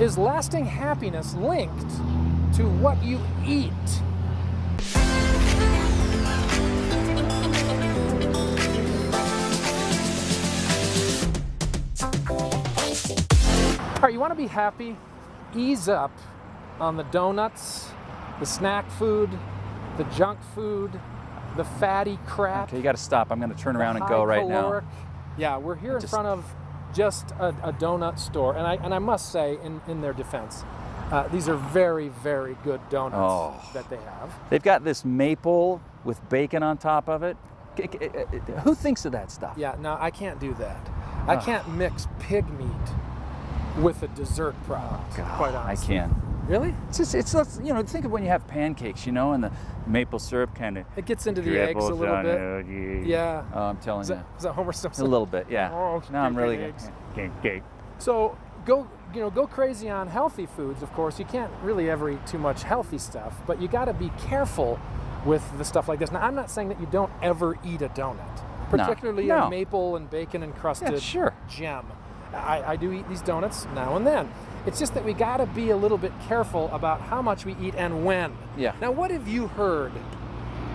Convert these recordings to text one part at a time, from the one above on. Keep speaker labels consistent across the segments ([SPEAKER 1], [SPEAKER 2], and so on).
[SPEAKER 1] Is lasting happiness linked to what you eat? All right, you want to be happy? Ease up on the donuts, the snack food, the junk food, the fatty crap.
[SPEAKER 2] Okay, you got to stop. I'm going to turn around and go right now.
[SPEAKER 1] Yeah, we're here in
[SPEAKER 2] just-
[SPEAKER 1] front of just a, a donut store, and I and I must say, in in their defense, uh, these are very very good donuts
[SPEAKER 2] Oh.
[SPEAKER 1] that they have.
[SPEAKER 2] They've got this maple with bacon on top of it. K- uh, uh, Who thinks of that stuff?
[SPEAKER 1] Yeah, no, I can't do that. I can't mix pig meat with a dessert product. quite honestly.
[SPEAKER 2] I can.
[SPEAKER 1] Really?
[SPEAKER 2] It's just, it's, you know, think of when you have pancakes, you know, and the maple syrup kind of
[SPEAKER 1] It gets into the eggs a little bit. Yeah.
[SPEAKER 2] Oh, I'm telling
[SPEAKER 1] Is
[SPEAKER 2] you.
[SPEAKER 1] that, is that Homer Simpson?
[SPEAKER 2] A little bit, yeah.
[SPEAKER 1] Oh,
[SPEAKER 2] no, I'm really good.
[SPEAKER 1] So go, you know, go crazy on healthy foods. Of course, you can't really ever eat too much healthy stuff, but you got to be careful with the stuff like this. Now, I'm not saying that you don't ever eat a donut,
[SPEAKER 2] No.
[SPEAKER 1] particularly
[SPEAKER 2] No.
[SPEAKER 1] a maple and bacon encrusted
[SPEAKER 2] Yeah, sure.
[SPEAKER 1] gem. I, I do eat these donuts now and then. It's just that we got to be a little bit careful about how much we eat and when.
[SPEAKER 2] Yeah.
[SPEAKER 1] Now, what have you heard?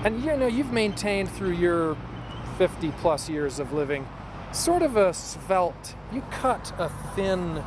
[SPEAKER 1] And you know, you've maintained through your 50 plus years of living sort of a svelte, you cut a thin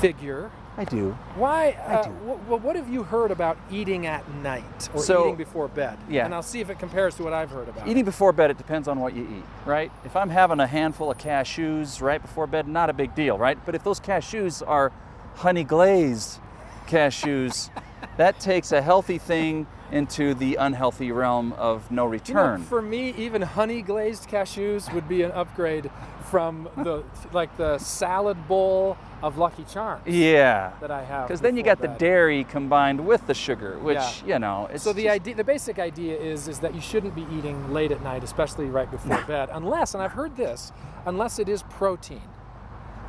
[SPEAKER 1] figure.
[SPEAKER 2] I do.
[SPEAKER 1] Why? Uh,
[SPEAKER 2] do.
[SPEAKER 1] wh- what have you heard about eating at night or
[SPEAKER 2] So-
[SPEAKER 1] eating before bed?
[SPEAKER 2] Yeah.
[SPEAKER 1] And I'll see if it compares to what I've heard about.
[SPEAKER 2] Eating before bed, it depends on what you eat, right? If I'm having a handful of cashews right before bed, not a big deal, right? But if those cashews are honey glazed cashews, that takes a healthy thing into the unhealthy realm of no
[SPEAKER 1] You know,
[SPEAKER 2] return.
[SPEAKER 1] for me, even honey glazed cashews would be an upgrade from the like the salad bowl of Lucky Charms
[SPEAKER 2] yeah.
[SPEAKER 1] that I have.
[SPEAKER 2] Because then you got the dairy combined with the sugar, which,
[SPEAKER 1] Yeah.
[SPEAKER 2] you know, it's
[SPEAKER 1] So the
[SPEAKER 2] just-
[SPEAKER 1] idea, the basic idea is, is that you shouldn't be eating late at night, especially right before bed, unless, and I've heard this, unless it is protein,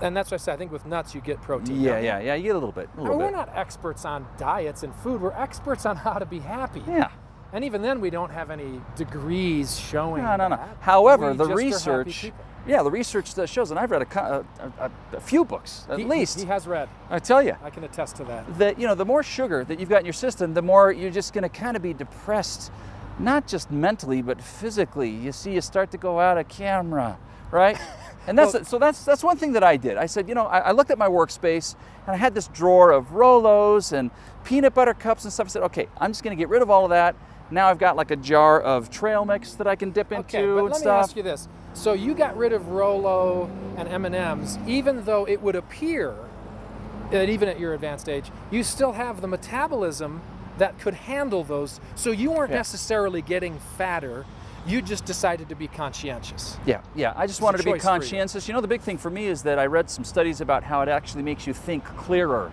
[SPEAKER 1] and that's what I said. I think with nuts you get protein.
[SPEAKER 2] Yeah, yeah, yeah, you get a little bit. A little
[SPEAKER 1] we're
[SPEAKER 2] bit.
[SPEAKER 1] not experts on diets and food. We're experts on how to be happy.
[SPEAKER 2] Yeah.
[SPEAKER 1] And even then, we don't have any degrees showing.
[SPEAKER 2] No, no, no.
[SPEAKER 1] that.
[SPEAKER 2] However,
[SPEAKER 1] We
[SPEAKER 2] the
[SPEAKER 1] just are happy
[SPEAKER 2] research, yeah, the research that shows, and I've read a, a, a, a few books at
[SPEAKER 1] He-
[SPEAKER 2] least.
[SPEAKER 1] he has read.
[SPEAKER 2] I tell you,
[SPEAKER 1] I can attest to that.
[SPEAKER 2] that you know, the more sugar that you've got in your system, the more you're just going to kind of be depressed, not just mentally but physically. You see, you start to go out of camera, right? And that's
[SPEAKER 1] Well-
[SPEAKER 2] so that's that's one thing that I did. I said, you know, I, I looked at my workspace and I had this drawer of Rolos and peanut butter cups and stuff. I said, okay, I'm just going to get rid of all of that. Now I've got like a jar of trail mix that I can dip into
[SPEAKER 1] Okay, but
[SPEAKER 2] and
[SPEAKER 1] let me ask you this: So you got rid of Rolo and M and M's, even though it would appear that even at your advanced age, you still have the metabolism that could handle those. So you weren't
[SPEAKER 2] Yeah.
[SPEAKER 1] necessarily getting fatter. You just decided to be conscientious.
[SPEAKER 2] Yeah, yeah. I just wanted to be
[SPEAKER 1] choice for you.
[SPEAKER 2] conscientious. You know, the big thing for me is that I read some studies about how it actually makes you think clearer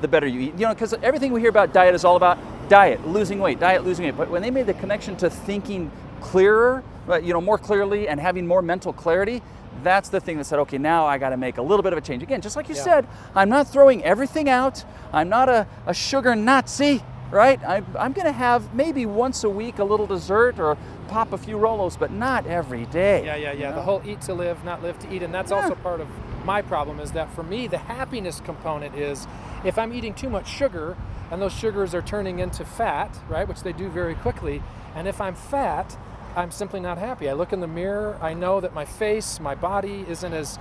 [SPEAKER 2] the better you eat. You know, because everything we hear about diet is all about diet, losing weight, diet, losing weight. But when they made the connection to thinking clearer, uh, you know, more clearly and having more mental clarity, that's the thing that said, okay, now I got to make a little bit of a change. Again, just like you
[SPEAKER 1] Yeah.
[SPEAKER 2] said, I'm not throwing everything out. I'm not a, a sugar Nazi, right? I'm, I'm going to have maybe once a week a little dessert or pop a few Rolos, but not every day.
[SPEAKER 1] Yeah, yeah, yeah.
[SPEAKER 2] you
[SPEAKER 1] The whole eat to live, not live to eat, and that's
[SPEAKER 2] Yeah.
[SPEAKER 1] also part of my problem. Is that for me, the happiness component is if I'm eating too much sugar, and those sugars are turning into fat, right, which they do very quickly, and if I'm fat, I'm simply not happy. I look in the mirror, I know that my face, my body isn't as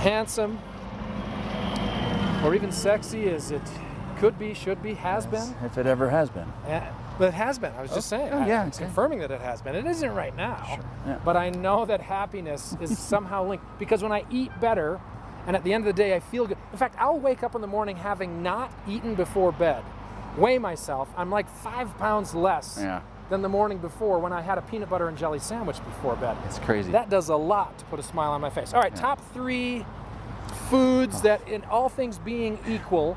[SPEAKER 1] handsome or even sexy as it could be, should be, has been.
[SPEAKER 2] If it ever has been.
[SPEAKER 1] Yeah, but it has been. I was just
[SPEAKER 2] Oh,
[SPEAKER 1] saying.
[SPEAKER 2] oh, yeah, okay.
[SPEAKER 1] confirming that it has been. It isn't right now.
[SPEAKER 2] Sure, yeah.
[SPEAKER 1] But I know that happiness is somehow linked because when I eat better, and at the end of the day I feel good. In fact, I'll wake up in the morning having not eaten before bed, weigh myself. I'm like five pounds less
[SPEAKER 2] Yeah.
[SPEAKER 1] than the morning before when I had a peanut butter and jelly sandwich before bed.
[SPEAKER 2] It's crazy.
[SPEAKER 1] That does a lot to put a smile on my face. All right, top three foods that, in all things being equal,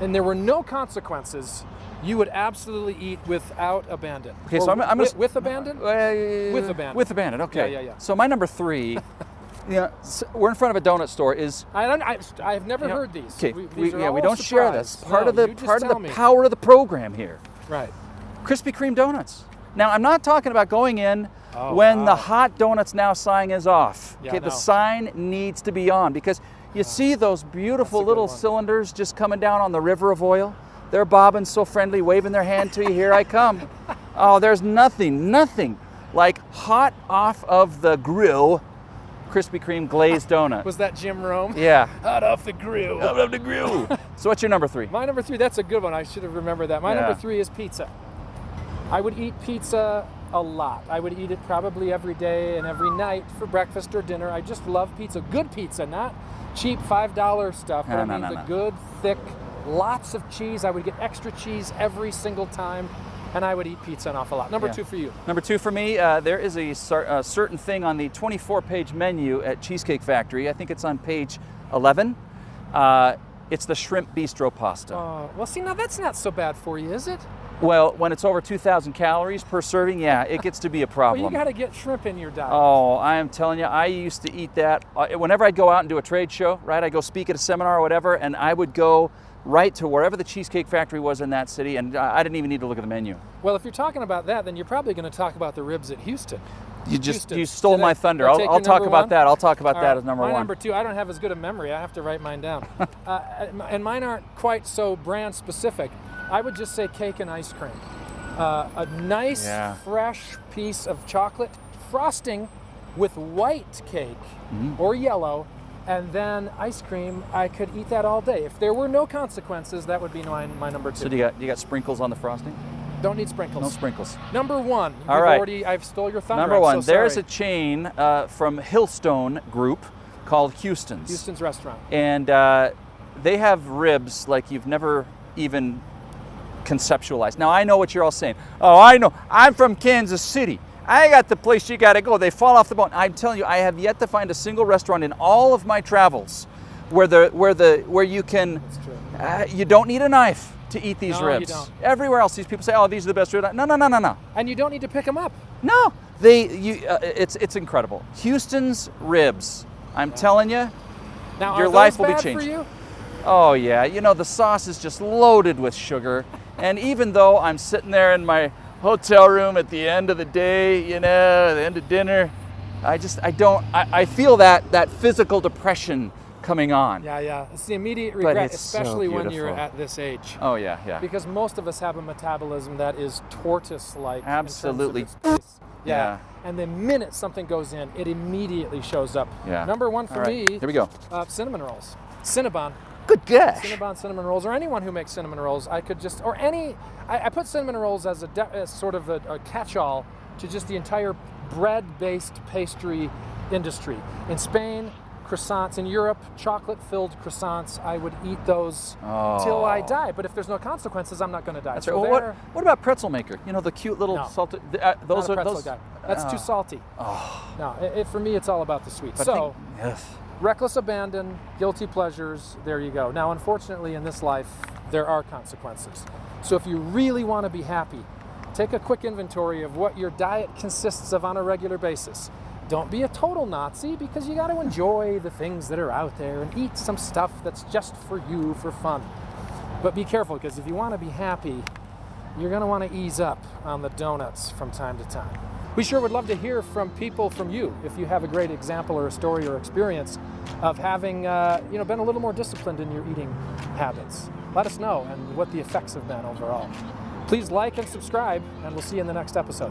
[SPEAKER 1] and there were no consequences, you would absolutely eat without abandon.
[SPEAKER 2] Okay,
[SPEAKER 1] Or
[SPEAKER 2] so I'm, I'm
[SPEAKER 1] with, with abandon.
[SPEAKER 2] Uh,
[SPEAKER 1] With abandon.
[SPEAKER 2] With abandon. Okay.
[SPEAKER 1] Yeah, yeah, yeah.
[SPEAKER 2] So my number three, yeah, we're in front of a donut store. Is
[SPEAKER 1] I don't. I, I have never
[SPEAKER 2] you know,
[SPEAKER 1] heard these.
[SPEAKER 2] Okay.
[SPEAKER 1] We-
[SPEAKER 2] we,
[SPEAKER 1] these are
[SPEAKER 2] yeah, we don't share this. Part
[SPEAKER 1] No,
[SPEAKER 2] of the part of the
[SPEAKER 1] me.
[SPEAKER 2] power of the program here.
[SPEAKER 1] Right.
[SPEAKER 2] Krispy Kreme donuts. Now I'm not talking about going in
[SPEAKER 1] Oh,
[SPEAKER 2] when the hot donuts now sign is off.
[SPEAKER 1] Yeah,
[SPEAKER 2] okay, the sign needs to be on because You see those beautiful
[SPEAKER 1] That's a good
[SPEAKER 2] little
[SPEAKER 1] one.
[SPEAKER 2] cylinders just coming down on the river of oil? They're bobbing so friendly, waving their hand to you. Here I come. Oh, there's nothing, nothing like hot off of the grill, Krispy Kreme glazed donut.
[SPEAKER 1] Was that Jim Rome?
[SPEAKER 2] Yeah.
[SPEAKER 1] Hot off the grill.
[SPEAKER 2] Out of the grill. so what's your number three?
[SPEAKER 1] My number three, that's a good one. I should have remembered that. My
[SPEAKER 2] Yeah.
[SPEAKER 1] number three is pizza. I would eat pizza a lot. I would eat it probably every day and every night for breakfast or dinner. I just love pizza. Good pizza, not cheap $5 stuff, but
[SPEAKER 2] No,
[SPEAKER 1] I mean
[SPEAKER 2] no,
[SPEAKER 1] the
[SPEAKER 2] no.
[SPEAKER 1] good, thick, lots of cheese. I would get extra cheese every single time, and I would eat pizza an awful lot. Number
[SPEAKER 2] Yeah.
[SPEAKER 1] two for you.
[SPEAKER 2] Number two for me, uh, there is a, cer- a certain thing on the 24 page menu at Cheesecake Factory. I think it's on page 11. Uh, it's the shrimp bistro pasta.
[SPEAKER 1] Oh, well, see, now that's not so bad for you, is it?
[SPEAKER 2] Well, when it's over 2,000 calories per serving, yeah, it gets to be a problem.
[SPEAKER 1] Well, you got to get shrimp in your diet.
[SPEAKER 2] Oh, I am telling you, I used to eat that uh, whenever I'd go out and do a trade show, right? I'd go speak at a seminar or whatever, and I would go right to wherever the Cheesecake Factory was in that city, and I I didn't even need to look at the menu.
[SPEAKER 1] Well, if you're talking about that, then you're probably going to talk about the ribs at Houston.
[SPEAKER 2] You just
[SPEAKER 1] Houston.
[SPEAKER 2] you stole
[SPEAKER 1] Did I-
[SPEAKER 2] my thunder.
[SPEAKER 1] I
[SPEAKER 2] I'll, I'll talk about
[SPEAKER 1] one?
[SPEAKER 2] that. I'll talk about
[SPEAKER 1] All
[SPEAKER 2] that
[SPEAKER 1] right,
[SPEAKER 2] as number
[SPEAKER 1] my
[SPEAKER 2] one.
[SPEAKER 1] number two, I don't have as good a memory. I have to write mine down. uh, and mine aren't quite so brand specific. I would just say cake and ice cream. Uh, a nice,
[SPEAKER 2] Yeah.
[SPEAKER 1] fresh piece of chocolate frosting with white cake
[SPEAKER 2] Mm-hmm.
[SPEAKER 1] or yellow, and then ice cream. I could eat that all day. If there were no consequences, that would be my, my number two.
[SPEAKER 2] So do you got you got sprinkles on the frosting?
[SPEAKER 1] don't need sprinkles.
[SPEAKER 2] No sprinkles.
[SPEAKER 1] Number one.
[SPEAKER 2] All
[SPEAKER 1] Already, I've stole your thunder.
[SPEAKER 2] Number
[SPEAKER 1] I'm
[SPEAKER 2] one,
[SPEAKER 1] so
[SPEAKER 2] there's a chain uh, from Hillstone Group called Houston's.
[SPEAKER 1] Houston's restaurant.
[SPEAKER 2] and uh, they have ribs like you've never even conceptualized. Now I know what you're all saying. Oh, I know. I'm from Kansas City. I got the place you got to go. They fall off the bone. I'm telling you, I have yet to find a single restaurant in all of my travels where the where the where you can
[SPEAKER 1] That's true.
[SPEAKER 2] uh, you don't need a knife to eat these
[SPEAKER 1] No, you
[SPEAKER 2] ribs.
[SPEAKER 1] don't.
[SPEAKER 2] Everywhere else, these people say, "Oh, these are the best ribs." No, no, no, no, no.
[SPEAKER 1] And you don't need to pick them up.
[SPEAKER 2] No, they you. Uh, it's it's incredible. Houston's ribs. I'm telling you.
[SPEAKER 1] Now,
[SPEAKER 2] Your life will be changed.
[SPEAKER 1] for you?
[SPEAKER 2] Oh yeah, you know the sauce is just loaded with sugar, and even though I'm sitting there in my hotel room at the end of the day, you know, the end of dinner, I just I don't I, I feel that that physical depression coming on.
[SPEAKER 1] Yeah, yeah. It's the immediate regret,
[SPEAKER 2] it's so
[SPEAKER 1] especially when you're at this age.
[SPEAKER 2] Oh yeah, yeah.
[SPEAKER 1] Because most of us have a metabolism that is tortoise-like. in terms of
[SPEAKER 2] Absolutely.
[SPEAKER 1] Yeah.
[SPEAKER 2] Yeah.
[SPEAKER 1] And the minute something goes in, it immediately shows up.
[SPEAKER 2] Yeah.
[SPEAKER 1] Number one for
[SPEAKER 2] right,
[SPEAKER 1] me,
[SPEAKER 2] Here we go.
[SPEAKER 1] uh, cinnamon rolls. Cinnabon.
[SPEAKER 2] Good gosh.
[SPEAKER 1] Cinnabon cinnamon rolls, or anyone who makes cinnamon rolls, I could just, or any, I, I put cinnamon rolls as a de- as sort of a, a catch-all to just the entire bread-based pastry industry. In Spain, croissants. In Europe, chocolate-filled croissants. I would eat those till I
[SPEAKER 2] Oh.
[SPEAKER 1] die. But if there's no consequences, I'm not going to die.
[SPEAKER 2] That's
[SPEAKER 1] So
[SPEAKER 2] right. Well, what, what about pretzel maker? You know the cute little
[SPEAKER 1] No.
[SPEAKER 2] salted. Uh, those are
[SPEAKER 1] pretzel
[SPEAKER 2] those.
[SPEAKER 1] guy. That's
[SPEAKER 2] Oh.
[SPEAKER 1] too salty. No, it, it- for me, it's all about the sweet.
[SPEAKER 2] But
[SPEAKER 1] so.
[SPEAKER 2] think- ugh.
[SPEAKER 1] Reckless abandon, guilty pleasures, there you go. Now, unfortunately, in this life, there are consequences. So, if you really want to be happy, take a quick inventory of what your diet consists of on a regular basis. Don't be a total Nazi because you got to enjoy the things that are out there and eat some stuff that's just for you for fun. But be careful because if you want to be happy, you're going to want to ease up on the donuts from time to time. We sure would love to hear from people from you if you have a great example or a story or experience of having uh, you know been a little more disciplined in your eating habits. Let us know and what the effects have been overall. Please like and subscribe, and we'll see you in the next episode.